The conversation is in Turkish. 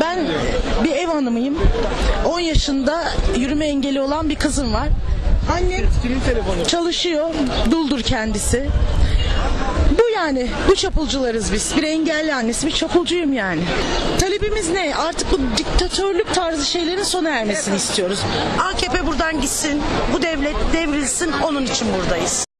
Ben bir ev hanımıyım. 10 yaşında yürüme engeli olan bir kızım var. Annem çalışıyor, duldur kendisi. Bu yani, bu çapulcularız biz. Bir engelli annesi, bir çapulcuyum yani. Talebimiz ne? Artık bu diktatörlük tarzı şeylerin sona ermesini istiyoruz. AKP buradan gitsin, bu devlet devrilsin, onun için buradayız.